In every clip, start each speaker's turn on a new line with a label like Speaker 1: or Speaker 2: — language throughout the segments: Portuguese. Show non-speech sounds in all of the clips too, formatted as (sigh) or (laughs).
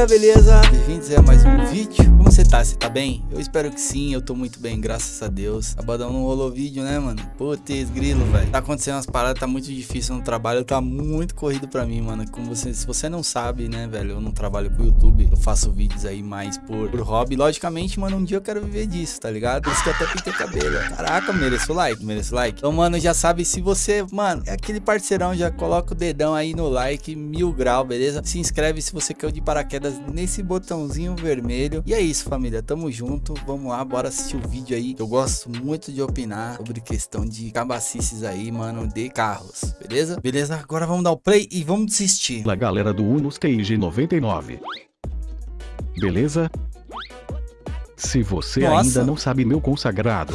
Speaker 1: família, beleza? Bem-vindos a mais um vídeo. Como você tá? Você tá bem? Eu espero que sim, eu tô muito bem, graças a Deus. Sabadão não rolou vídeo, né, mano? Putz, grilo, velho. Tá acontecendo umas paradas, tá muito difícil no trabalho, tá muito corrido pra mim, mano. Como você, se você não sabe, né, velho, eu não trabalho com YouTube, eu faço vídeos aí mais por, por hobby. Logicamente, mano, um dia eu quero viver disso, tá ligado? Por isso que eu até pintei cabelo. Caraca, mereço like, mereço like. Então, mano, já sabe, se você, mano, é aquele parceirão, já coloca o dedão aí no like, mil grau, beleza? Se inscreve se você quer de paraquedas nesse botãozinho vermelho. E é isso, família. Tamo junto. Vamos lá, bora assistir o vídeo aí. Eu gosto muito de opinar sobre questão de cabacices aí, mano, de carros. Beleza? Beleza? Agora vamos dar o play e vamos desistir.
Speaker 2: A galera do Unos Cage 99. Beleza? Se você
Speaker 1: Nossa.
Speaker 2: ainda não sabe meu consagrado,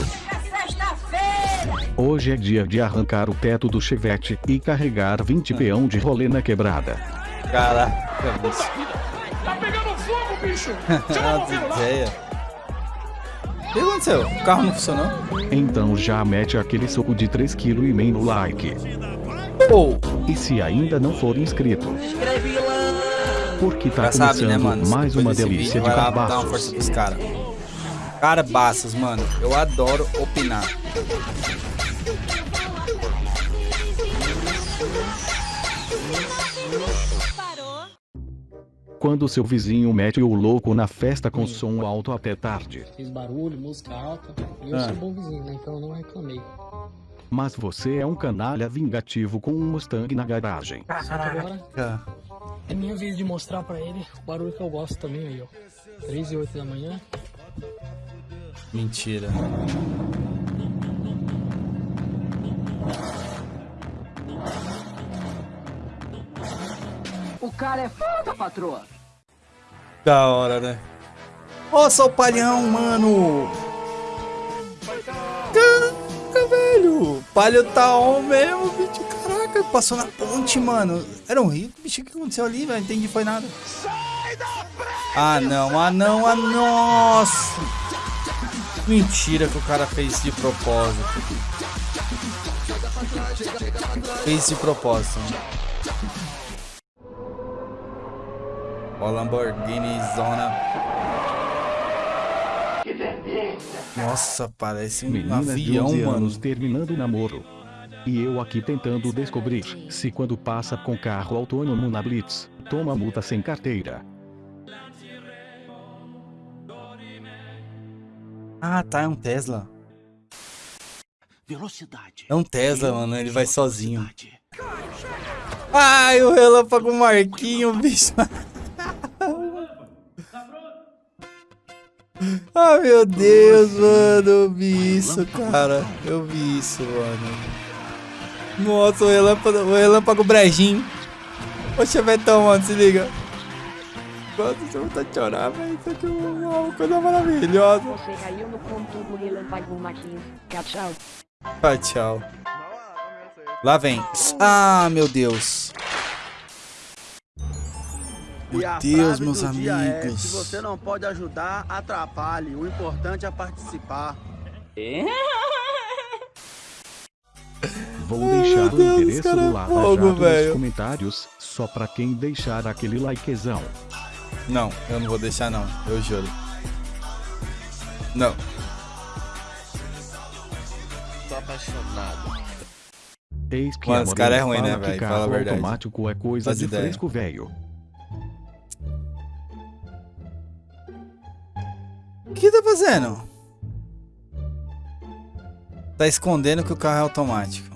Speaker 2: hoje é dia de arrancar o teto do chevette e carregar 20 peão de rolê na quebrada.
Speaker 1: Caraca, bicho.
Speaker 3: Bicho! Chama o bombeiro lá!
Speaker 1: O que aconteceu? O carro não funcionou?
Speaker 2: Então já mete aquele soco de 3 kg e meio no like.
Speaker 1: Ou,
Speaker 2: E se ainda não for inscrito, porque tá
Speaker 1: já sabe,
Speaker 2: começando
Speaker 1: né, mano?
Speaker 2: mais
Speaker 1: Depois
Speaker 2: uma delícia
Speaker 1: vídeo,
Speaker 2: de
Speaker 1: vai lá dar uma
Speaker 2: cabaços.
Speaker 1: caras. Carabaças, mano. Eu adoro opinar.
Speaker 2: Quando seu vizinho mete o louco na festa com som alto até tarde.
Speaker 4: Fiz barulho, música alta. E eu
Speaker 1: Ah.
Speaker 4: sou bom vizinho, né? Então eu não reclamei.
Speaker 2: Mas você é um canalha vingativo com um Mustang na garagem.
Speaker 1: Caraca.
Speaker 4: é minha vez de mostrar pra ele o barulho que eu gosto também aí, ó. 3 e 8 da manhã.
Speaker 1: Mentira.
Speaker 5: O cara é foda, patroa.
Speaker 1: Da hora, né? Nossa, o palhão, mano! Caraca, velho! Palho tá on mesmo, bicho. Caraca, passou na ponte, mano. Era um rico, bicho. O que aconteceu ali, velho? Não entendi, foi nada. Ah, não, ah, não, ah, nossa! Mentira que o cara fez de propósito. Fez de propósito. Ó, Lamborghini Zona. Nossa, parece um
Speaker 2: Menina de
Speaker 1: avião,
Speaker 2: 11
Speaker 1: mano.
Speaker 2: anos terminando o namoro. E eu aqui tentando descobrir se quando passa com carro autônomo na Blitz, toma multa sem carteira.
Speaker 1: Ah, tá, é um Tesla.
Speaker 3: Velocidade.
Speaker 1: É um Tesla, mano, ele vai sozinho. Ai, o relâmpago Marquinho, bicho. Ai, (laughs) meu Deus, mano, eu vi isso, cara. Eu vi isso, mano. Nossa, o relâmpago, o relâmpago brejinho. Ô, Chevetão, mano, se liga. Nossa, você vai a chorar, velho. Isso aqui é uma coisa maravilhosa.
Speaker 6: Você caiu no conto do relâmpago Marquinhos. Tchau, tchau.
Speaker 1: Ah, tchau. Lá vem. Ah, meu Deus.
Speaker 7: E
Speaker 1: Meu
Speaker 7: a
Speaker 1: Deus,
Speaker 7: frase
Speaker 1: meus
Speaker 7: do dia é,
Speaker 1: amigos.
Speaker 7: se você não pode ajudar, atrapalhe. O importante é participar. (laughs)
Speaker 2: Vou deixar o
Speaker 1: Deus,
Speaker 2: endereço
Speaker 1: cara,
Speaker 2: do
Speaker 1: é
Speaker 2: Lava
Speaker 1: fogo,
Speaker 2: Jato nos
Speaker 1: velho.
Speaker 2: comentários, só pra quem deixar aquele likezão.
Speaker 1: Não, eu não vou deixar não. Eu juro. Não.
Speaker 3: Tô apaixonado.
Speaker 2: Eis que
Speaker 1: Mano, esse cara é ruim, né, velho? Fala a verdade.
Speaker 2: automático é coisa
Speaker 1: Faz
Speaker 2: de
Speaker 1: ideia.
Speaker 2: fresco velho.
Speaker 1: O que tá fazendo? Tá escondendo que o carro é automático.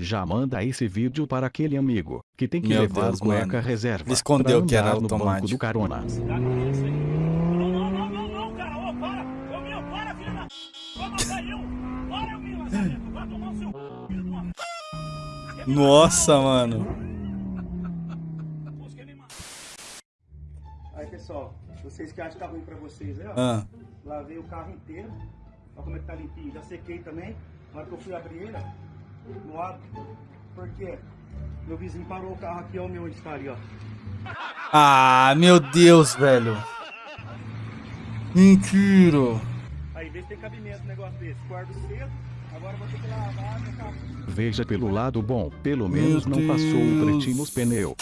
Speaker 2: Já manda esse vídeo para aquele amigo que tem que
Speaker 1: Meu
Speaker 2: levar
Speaker 1: Deus,
Speaker 2: cueca
Speaker 1: mano.
Speaker 2: reserva.
Speaker 1: Ele escondeu que era
Speaker 2: andar no banco
Speaker 1: automático.
Speaker 2: do carona.
Speaker 3: Não, não, não, não, não, cara. Ô, para. Ô, meu, para, filho da... Vai matar eu. Para, eu, meu, Lazarento. Vai tomar o seu... filho de uma...
Speaker 1: Nossa, mano.
Speaker 7: Aí, pessoal, vocês que acham que tá ruim pra vocês aí, ó.
Speaker 1: Ah,
Speaker 7: Lavei o carro inteiro. Olha como é que tá limpinho. Já sequei também. Na hora que eu fui abrir ele, ó. No ato. Por quê? Meu vizinho parou o carro aqui, ó, o meu onde está ali, ó.
Speaker 1: ah meu Deus, velho. Mentira.
Speaker 7: Aí, vê se tem cabimento um negócio desse. Guardo cedo, agora vou ter que lavar meu carro.
Speaker 2: Veja pelo lado bom, pelo
Speaker 1: Meu
Speaker 2: menos não passou o
Speaker 1: Deus.
Speaker 2: pretinho nos pneus.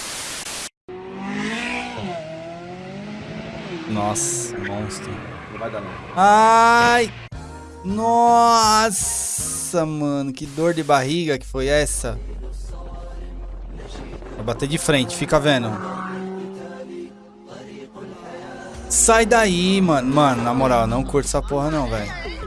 Speaker 1: Nossa, monstro.
Speaker 8: Não vai dar não.
Speaker 1: Ai! Nossa, mano, que dor de barriga que foi essa? Vai bater de frente, fica vendo. Sai daí, mano. Mano, na moral, não curto essa porra não, velho.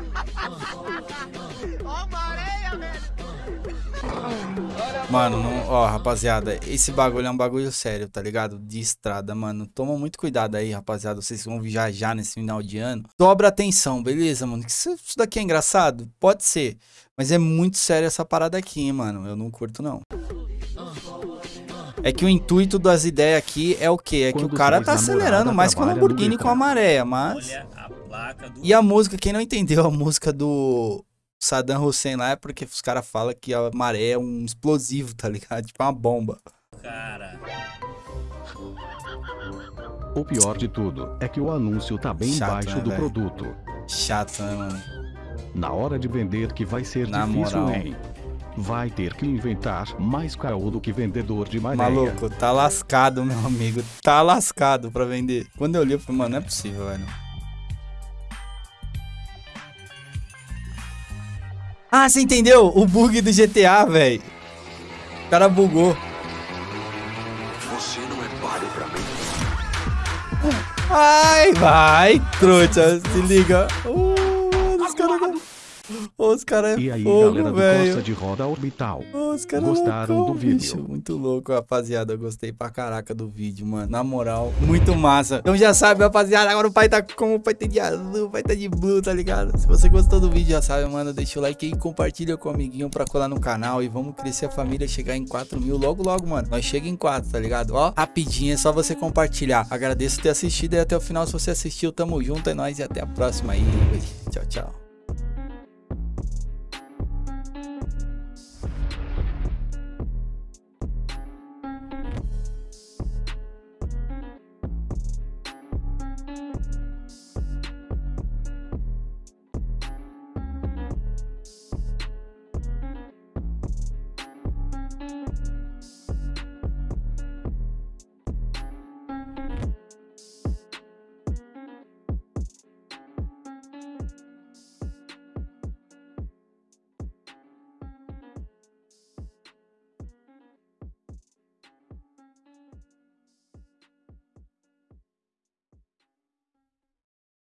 Speaker 1: Mano, não- ó, rapaziada, esse bagulho é um bagulho sério, tá ligado? De estrada, mano. Toma muito cuidado aí, rapaziada. Vocês vão viajar nesse final de ano. Dobra atenção, beleza, mano? Isso isso daqui é engraçado? Pode ser. Mas é muito sério essa parada aqui, hein, mano. Eu não curto, não. É que o intuito das ideias aqui é o quê? É que o cara tá acelerando mais que o
Speaker 2: no
Speaker 1: Lamborghini com a maré, mas...
Speaker 3: Olha a placa do
Speaker 1: E a música, quem não entendeu a música do Saddam Hussein lá é porque os caras falam que a maré é um explosivo, tá ligado? (laughs) Tipo uma bomba.
Speaker 3: cara.
Speaker 2: O pior de tudo é que o anúncio tá bem
Speaker 1: Chato,
Speaker 2: embaixo
Speaker 1: né,
Speaker 2: do
Speaker 1: velho?
Speaker 2: produto.
Speaker 1: Chato, né, mano?
Speaker 2: Na hora de vender que vai ser
Speaker 1: Na
Speaker 2: difícil,
Speaker 1: moral.
Speaker 2: hein? Vai ter que inventar mais caô do que vendedor de maréia.
Speaker 1: Maluco, tá lascado, meu amigo. Tá lascado pra vender. Quando eu li, eu falei, mano, não é possível, velho. Ah, você entendeu? O bug do GTA, velho. O cara bugou.
Speaker 9: Você não é páreo pra mim.
Speaker 1: Ai, vai, trouxa. Se liga. Uh, os caras... Os caras
Speaker 2: E
Speaker 1: é
Speaker 2: aí,
Speaker 1: fogo,
Speaker 2: galera do
Speaker 1: velho.
Speaker 2: Costa de Roda Orbital.
Speaker 1: Os caras
Speaker 2: Gostaram
Speaker 1: loucão,
Speaker 2: do vídeo?
Speaker 1: bicho. Muito louco, rapaziada. Eu gostei pra caraca do vídeo, mano. Na moral, muito massa. Então já sabe, rapaziada. Agora o pai tá como o pai tá de azul, o pai tá de blue, tá ligado? Se você gostou do vídeo, já sabe, mano. Deixa o like aí, compartilha com o amiguinho pra colar no canal. E vamos crescer a família, chegar em 4 mil logo, logo, mano. Nós chega em 4, tá ligado? Ó, rapidinho, é só você compartilhar. Agradeço ter assistido e até o final. Se você assistiu, tamo junto. É nóis e até a próxima aí. Tchau, tchau.